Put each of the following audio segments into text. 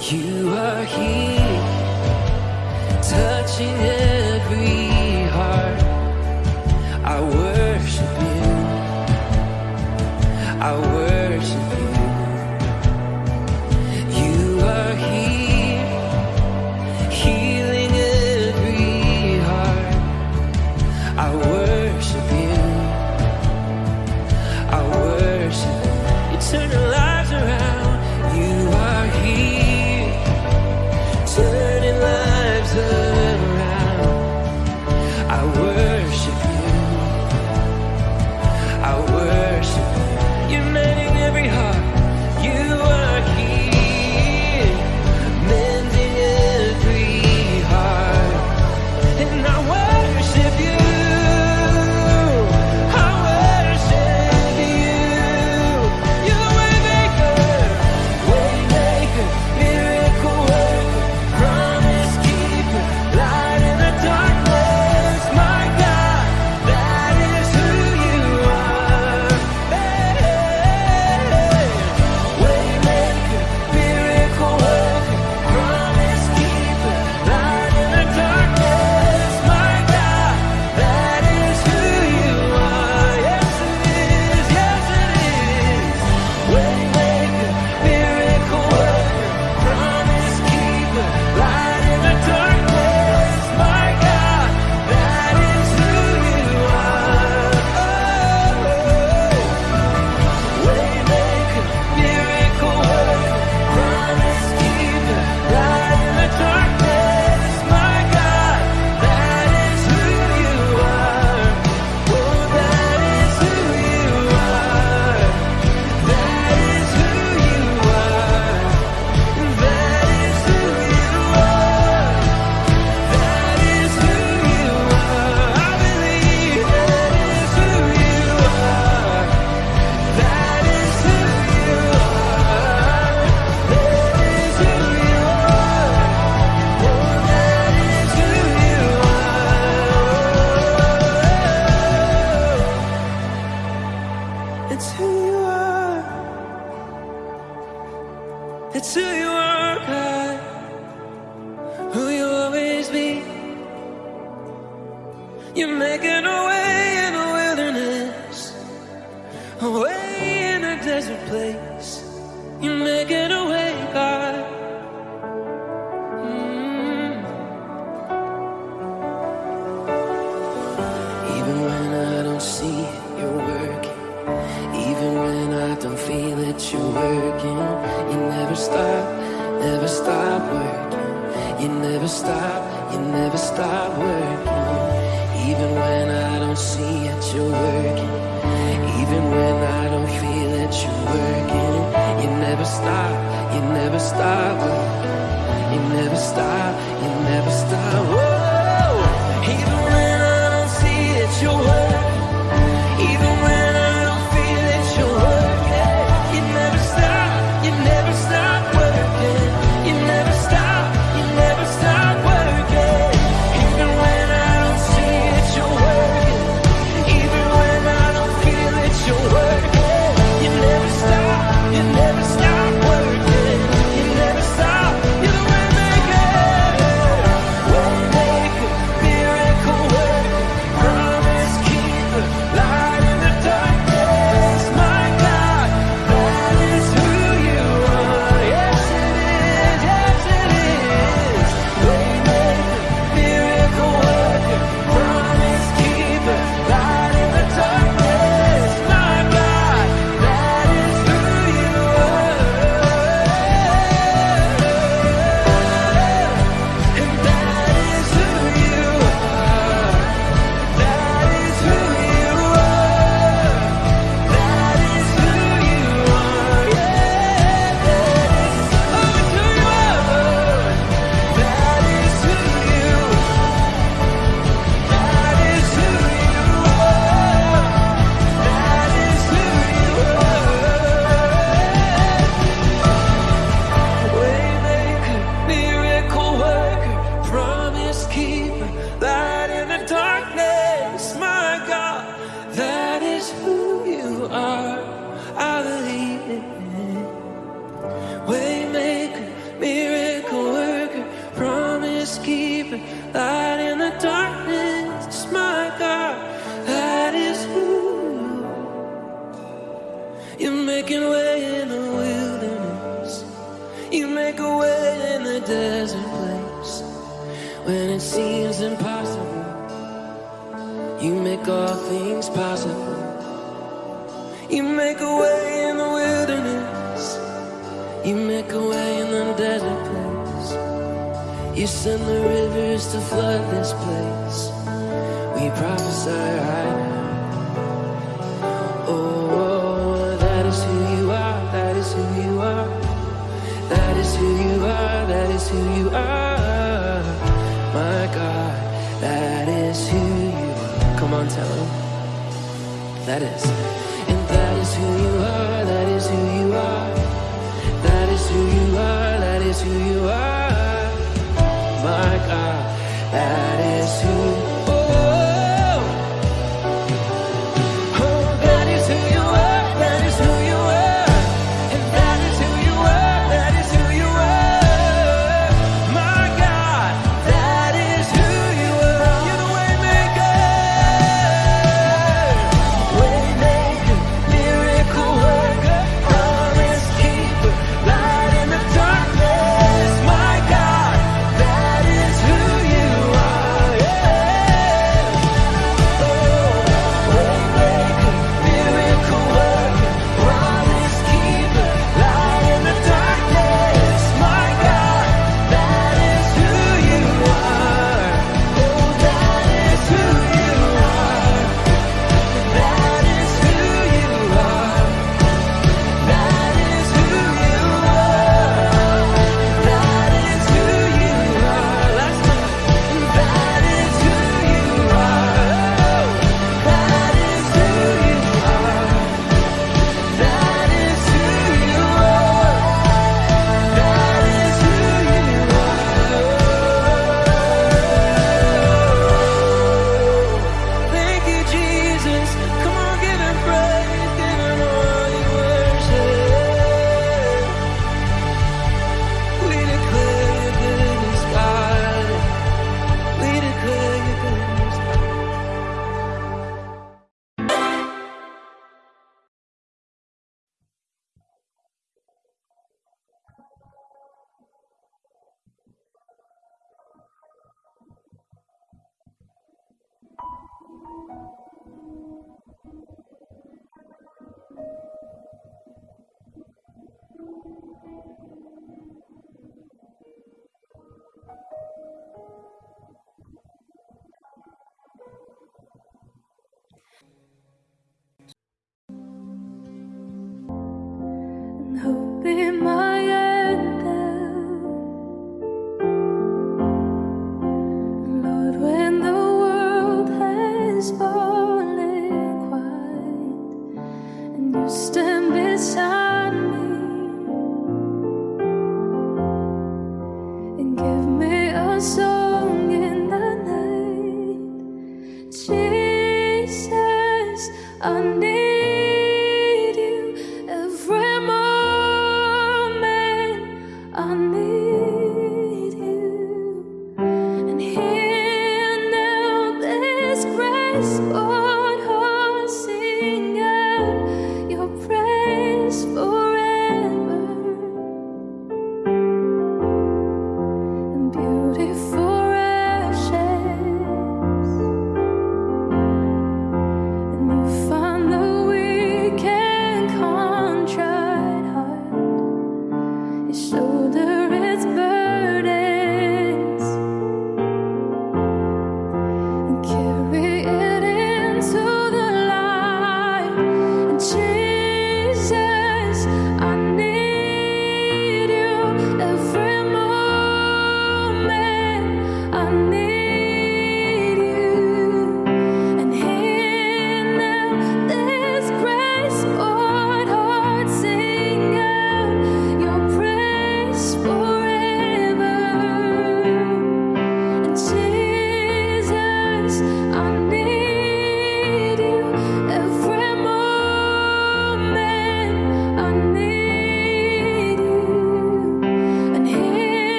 You are here, touching every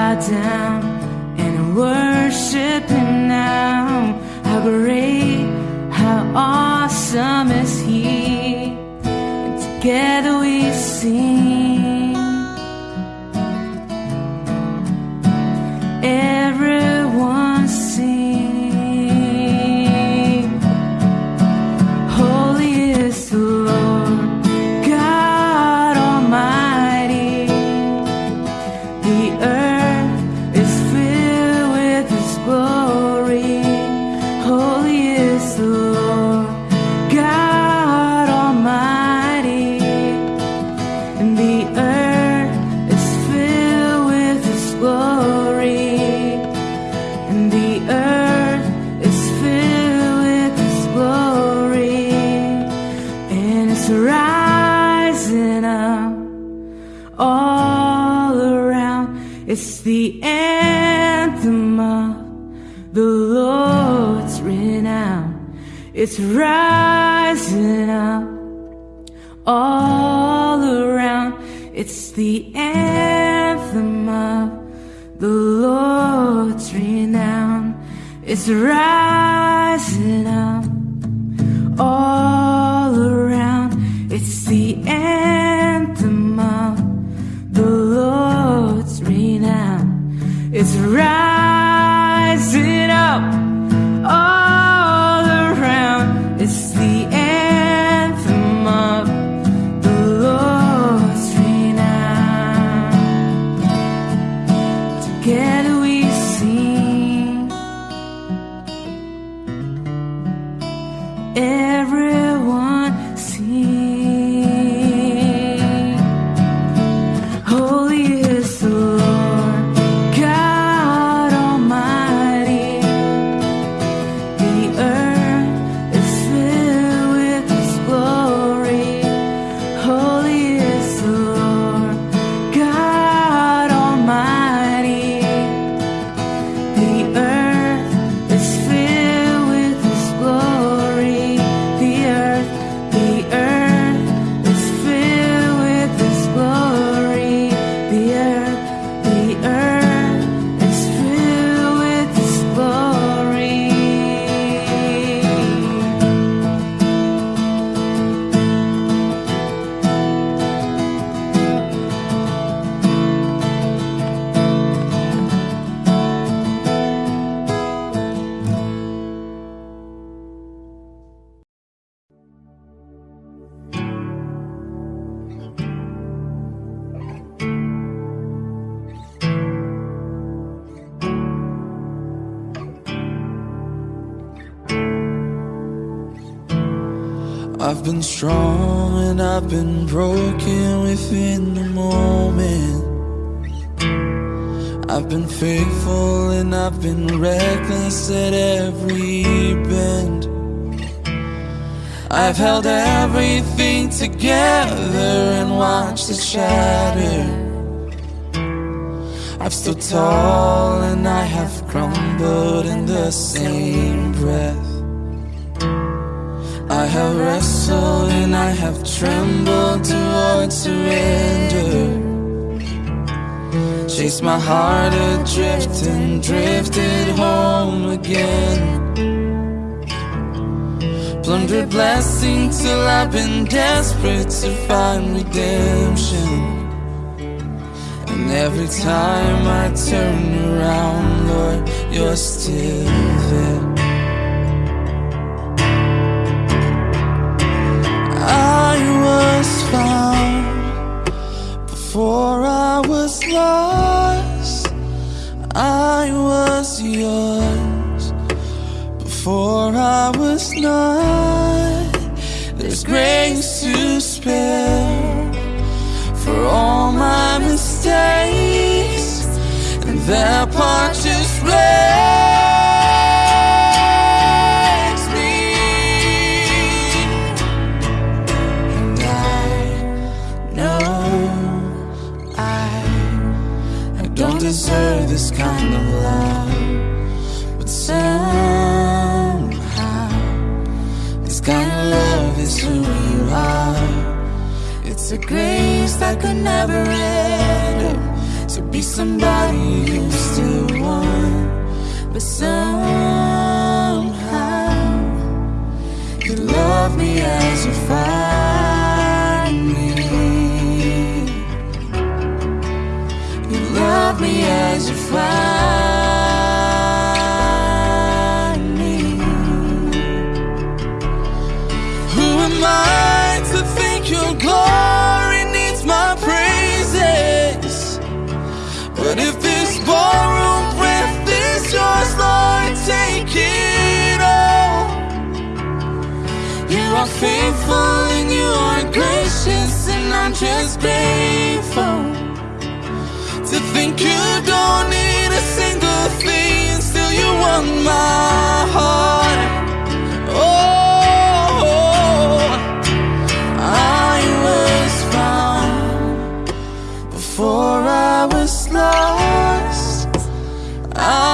bow down and worship Him now. How great, how awesome is He! And together we sing. It's rising up all around. It's the anthem of the Lord's renown. It's rising. strong and I've been broken within the moment. I've been faithful and I've been reckless at every bend. I've held everything together and watched it shatter. I'm still tall and I have crumbled in the same breath. I have wrestled have trembled towards surrender. Chased my heart adrift and drifted home again. Plundered blessing till I've been desperate to find redemption. And every time I turn around, Lord, you're still there. I found before I was lost. I was yours before I was not. There's grace to spare for all my mistakes, and that part just breaks this kind of love, but somehow this kind of love is who you are. It's a grace that could never end to be somebody you still want, but somehow you love me as you find me as you find me. Who am I to think your glory needs my praises? But if this ballroom breath is yours, Lord, take it all. You are faithful and you are gracious, and I'm just grateful think you don't need a single thing, And still you want my heart. Oh, I was found before I was lost.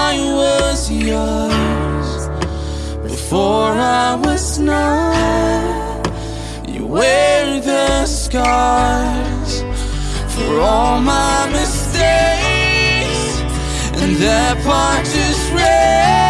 I was yours before I was not. You wear the scars for all my mistakes, that part just wrecks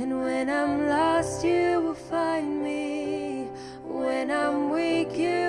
And when I'm lost, you will find me. When I'm weak, you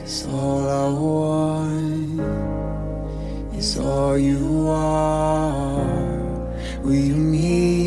Cause all I want is all you are. Will you meet?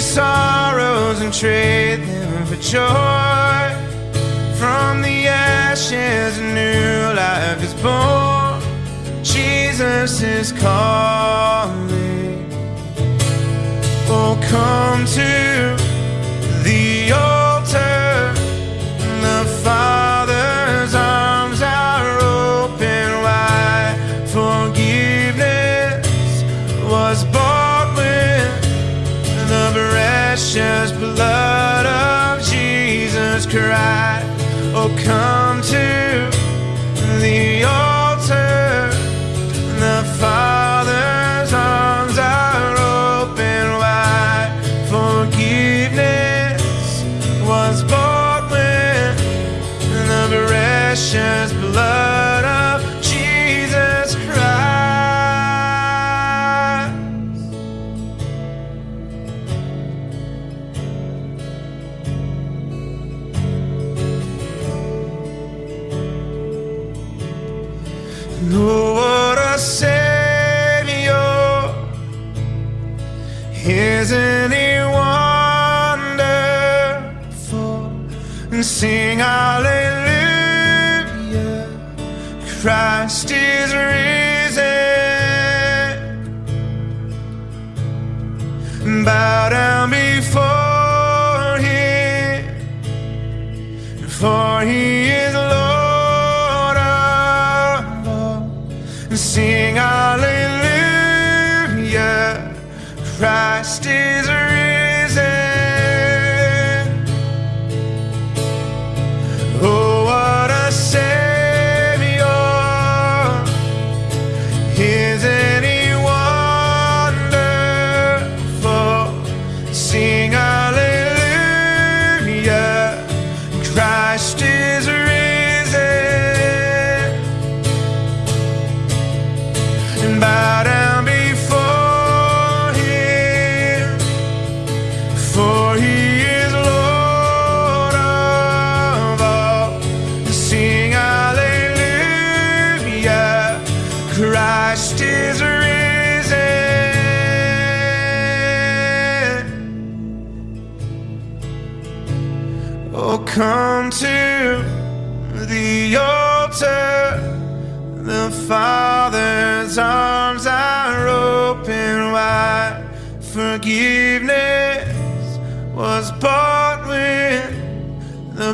your sorrows and trade them for joy. From the ashes, a new life is born. Jesus is calling. Oh, come to Cry, Oh, come.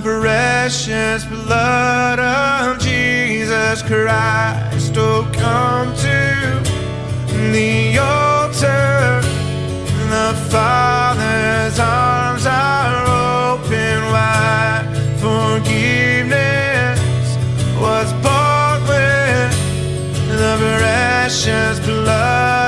precious blood of Jesus Christ. Oh, come to the altar. The Father's arms are open wide. Forgiveness was bought with the precious blood.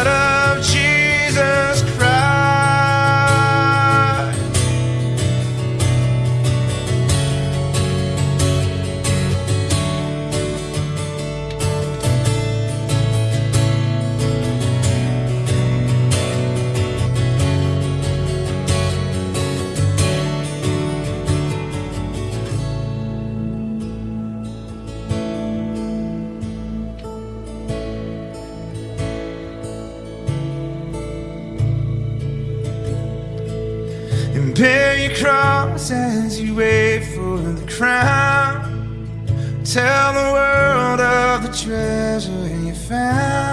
As you wait for the crown. Tell the world of the treasure you found.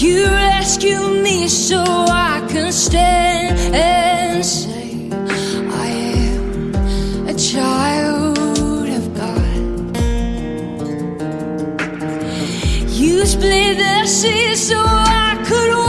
You rescued me so I can stand and say I am a child of God. You split the sea so I could.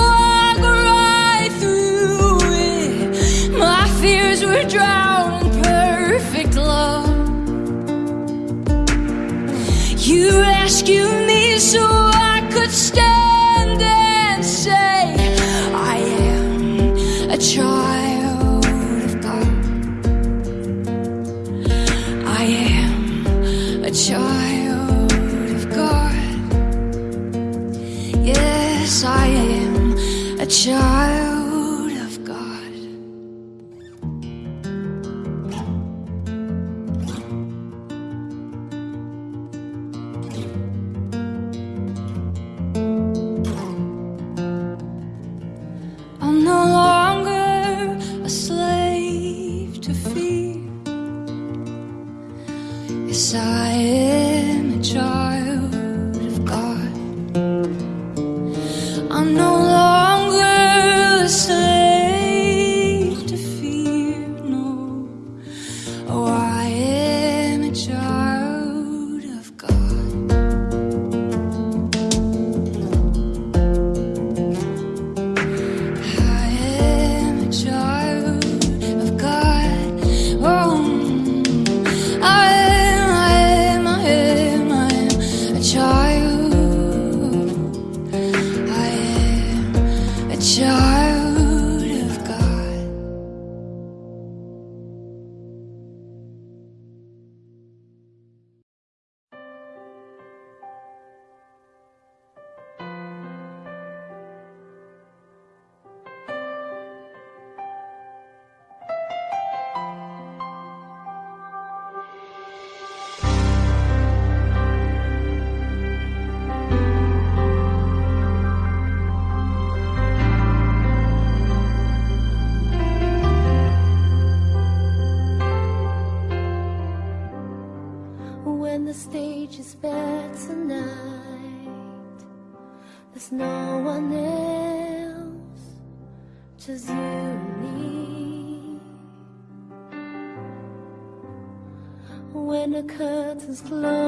Close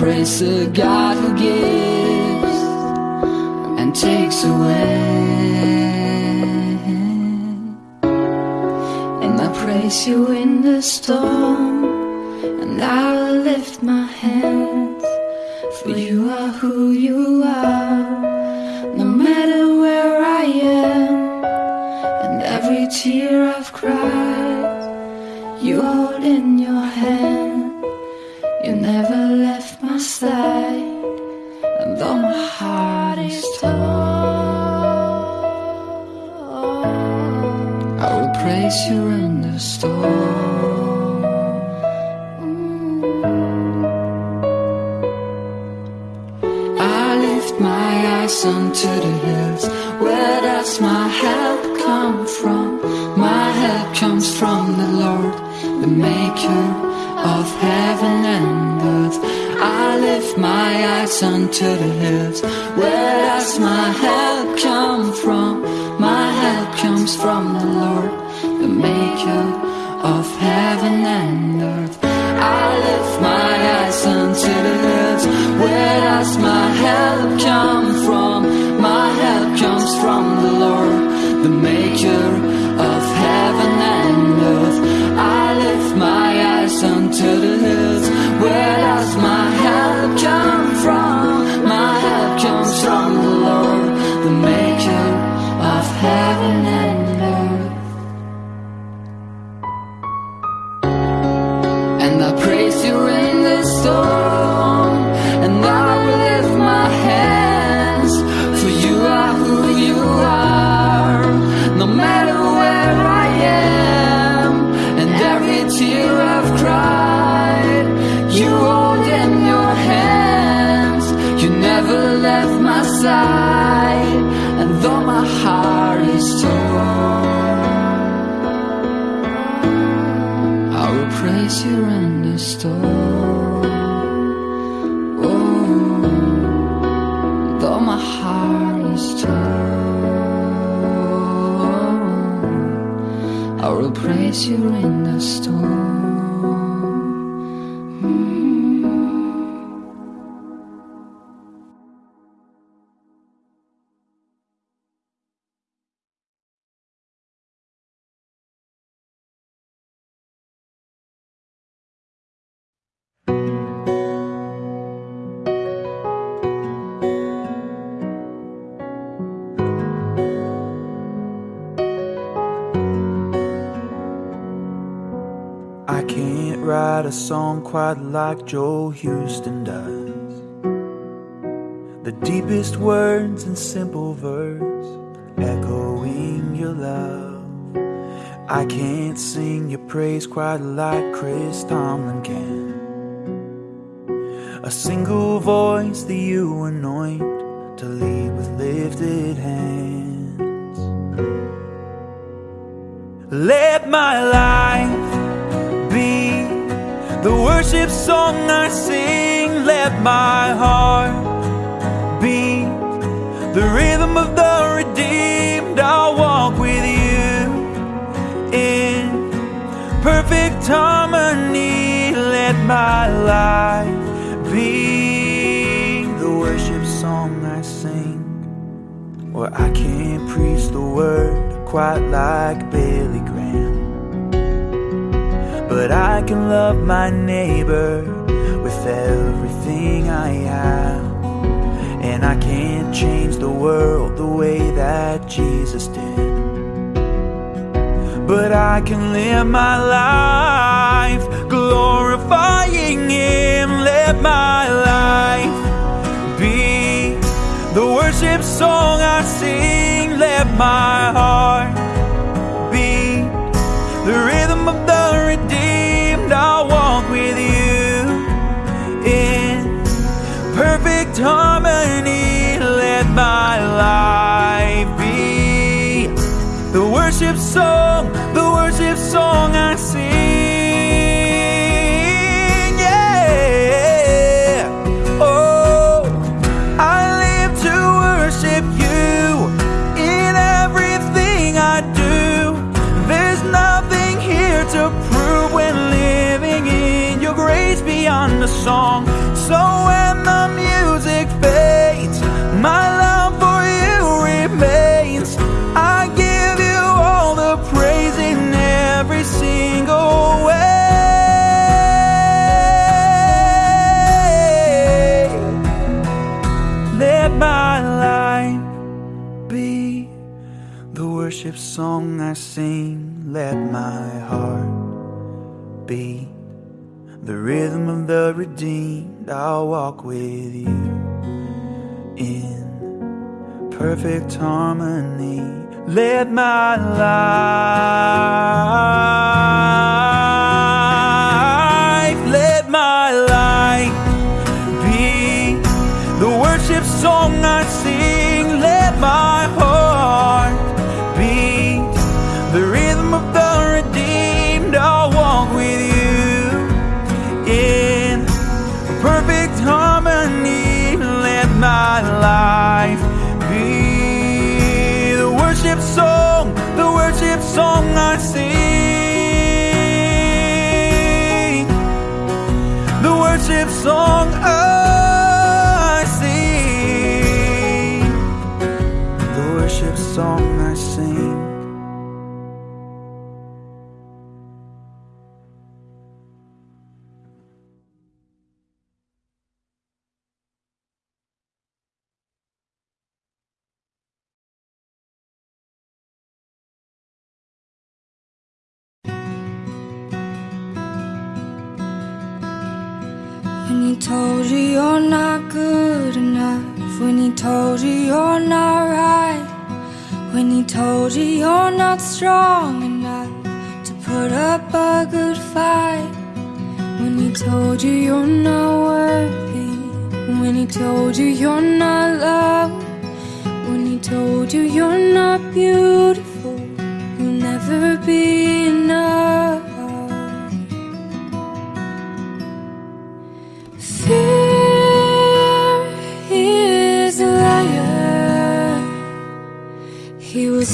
praise the God who gives and takes away. And I praise you in the storm, and I'll lift my hands, for you are who you are. Houston does. The deepest words in simple verse, echoing your love. I can't sing your praise quite like Chris Tomlin harmony. Let my life be the worship song I sing. Or I can't preach the word quite like Billy Graham. But I can love my neighbor with everything I have. And I can't change the world the way that Jesus did. But I can live my life glorifying Him. Let my life be the worship song I sing. Let my heart be the rhythm of the redeemed. I'll walk with you in perfect harmony. Let my life be the worship song, song I I sing. Let my heart beat the rhythm of the redeemed. I'll walk with you in perfect harmony. Let my life, let my life be the worship song I life be the worship song, the worship song I sing. The worship song told you you're not right. When he told you you're not strong enough to put up a good fight. When he told you you're not worthy. When he told you you're not loved. When he told you you're not beautiful. You'll never be enough.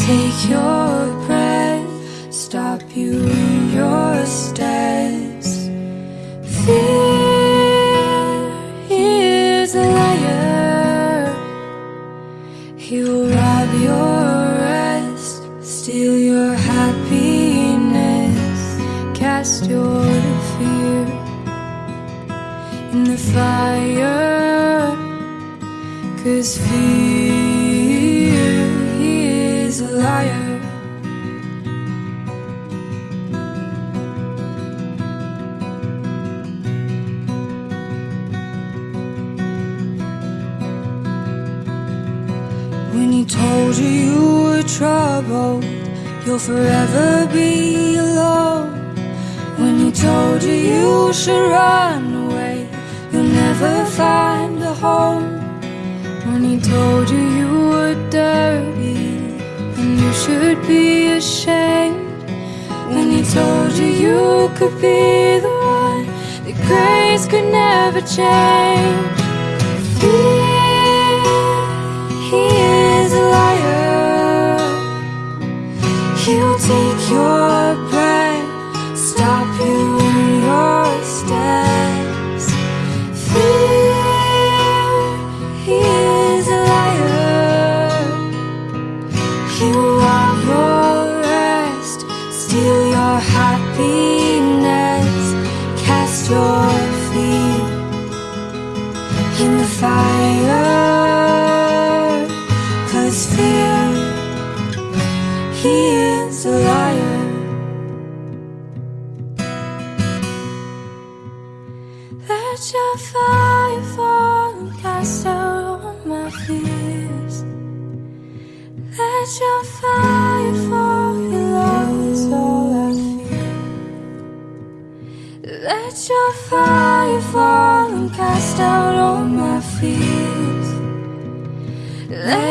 Take your you'll forever be alone. When he told you you should run away, you'll never find a home. When he told you you were dirty and you should be ashamed. When he told you you could be the one that grace could never change. Take your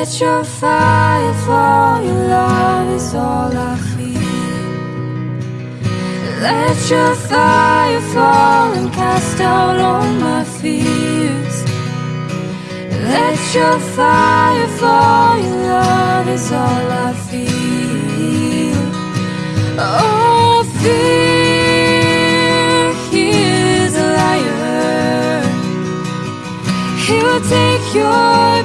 Let your fire fall, your love is all I feel. Let your fire fall and cast out all my fears. Let your fire fall, your love is all I feel. Oh, fear, he is a liar. He'll take your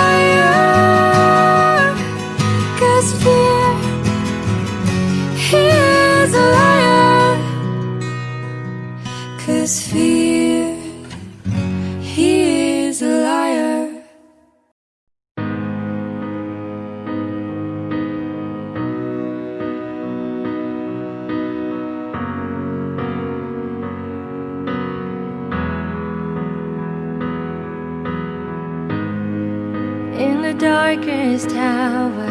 in the darkest hour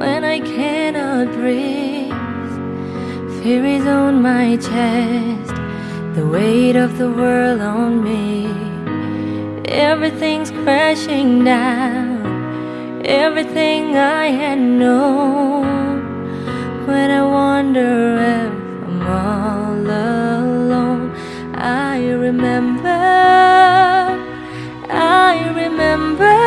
when I cannot breathe. Fear is on my chest, the weight of the world on me. Everything's crashing down, everything I had known. When I wonder if I'm all alone, I remember. I remember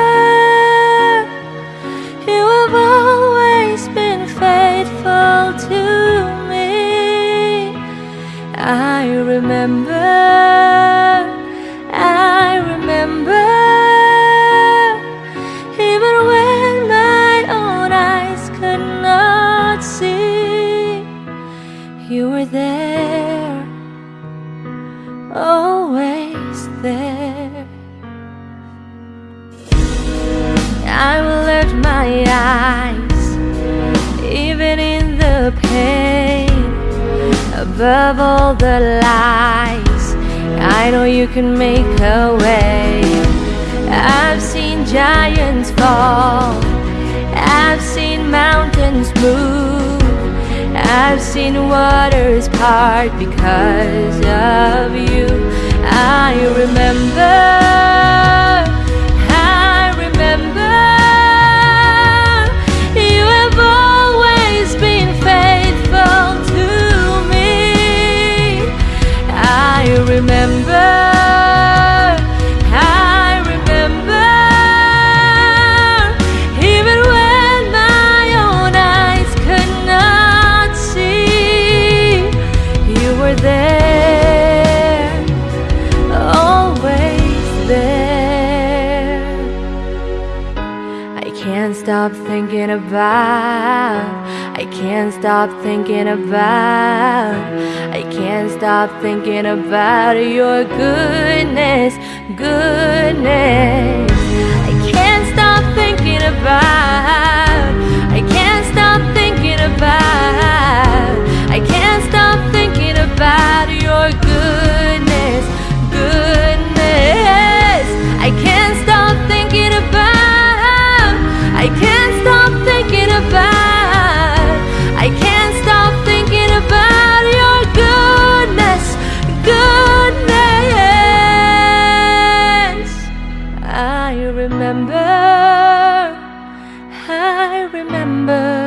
you have always been faithful to me. I remember, above all the lies. I know you can make a way. I've seen giants fall, I've seen mountains move, I've seen waters part because of you. I remember. remember. I remember. Even when my own eyes could not see You were there. Always there. I can't stop thinking about can't stop thinking about I can't stop thinking about your goodness, goodness. I can't stop thinking about I can't stop thinking about I can't stop thinking about your goodness, goodness. I can't stop thinking about I can't stop thinking about. remember, I remember.